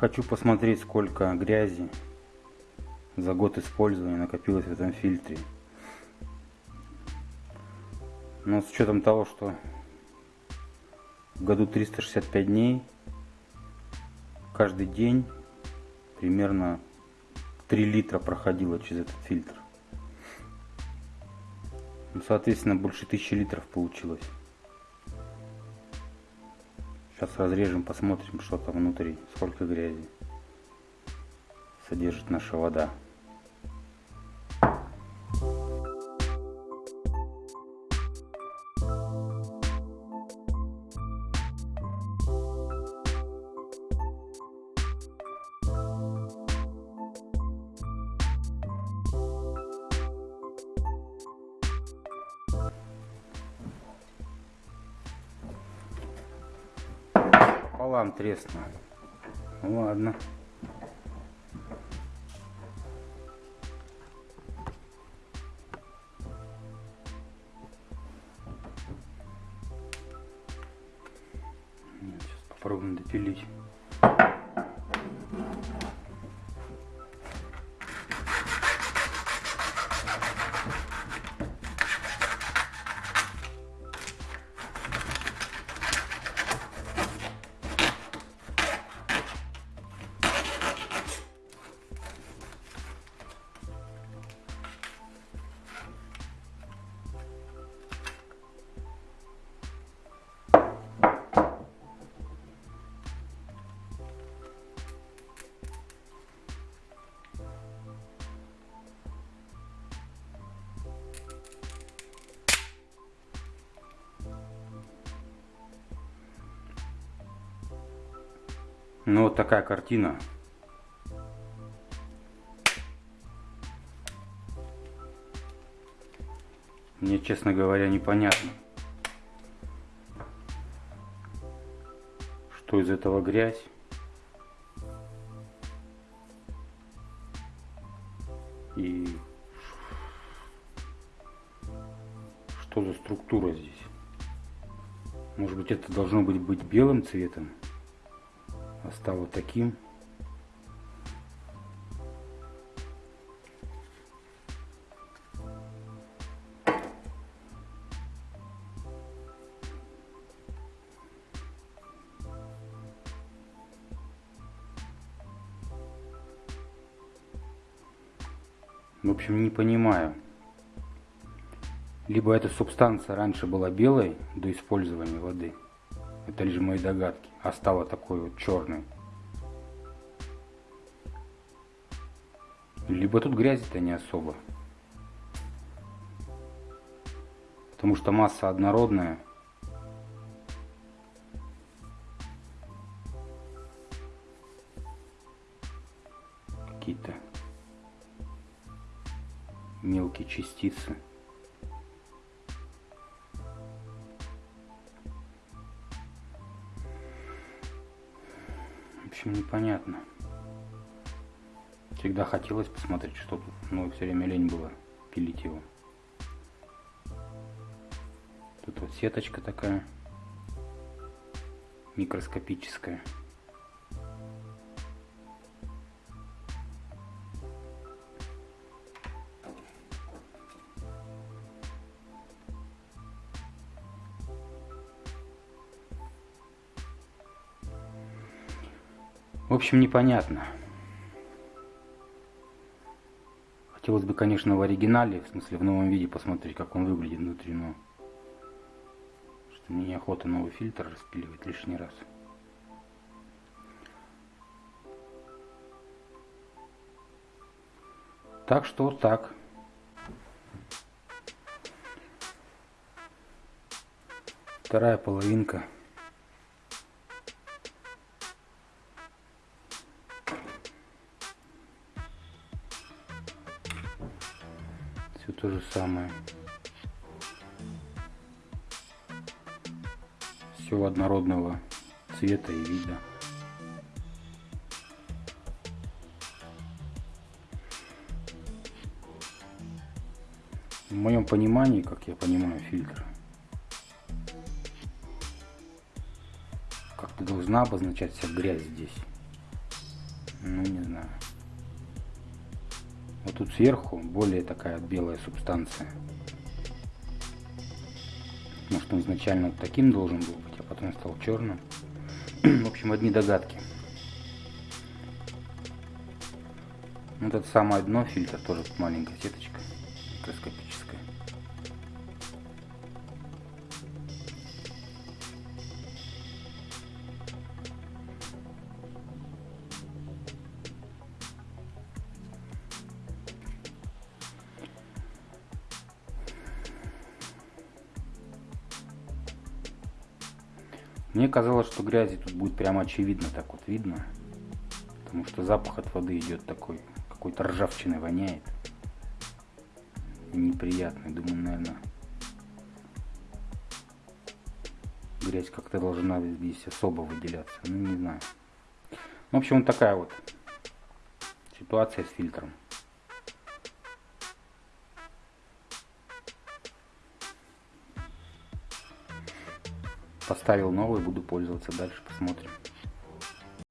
Хочу посмотреть, сколько грязи за год использования накопилось в этом фильтре. Но с учетом того, что в году 365 дней, каждый день примерно 3 литра проходило через этот фильтр. Ну, соответственно, больше 1000 литров получилось. Сейчас разрежем, посмотрим, что там внутри, сколько грязи содержит наша вода. Пополам треснуло. Ну ладно. Сейчас попробуем допилить. Ну вот такая картина. Мне, честно говоря, непонятно, что из этого грязь. И что за структура здесь. Может быть это должно быть, быть белым цветом стало таким. В общем, не понимаю. Либо эта субстанция раньше была белой до использования воды, это лишь мои догадки. А стала такой вот черной. Либо тут грязи-то не особо. Потому что масса однородная. Какие-то мелкие частицы. Общем, непонятно. Всегда хотелось посмотреть, что тут, но все время лень было пилить его. Тут вот сеточка такая микроскопическая. В общем, непонятно. Хотелось бы, конечно, в оригинале, в смысле в новом виде посмотреть, как он выглядит внутри, но что мне неохота новый фильтр распиливать лишний раз. Так что вот так. Вторая половинка. То же самое. Все однородного цвета и вида. В моем понимании, как я понимаю фильтр, как-то должна обозначать вся грязь здесь. Вот тут сверху более такая белая субстанция. Может он изначально вот таким должен был быть, а потом стал черным. В общем, одни догадки. Вот это самое дно фильтр, тоже маленькая сеточка Мне казалось, что грязи тут будет прямо очевидно, так вот видно. Потому что запах от воды идет такой, какой-то ржавчиной воняет. Неприятный, думаю, наверное. Грязь как-то должна здесь особо выделяться. Ну, не знаю. В общем, вот такая вот ситуация с фильтром. Поставил новый, буду пользоваться дальше, посмотрим.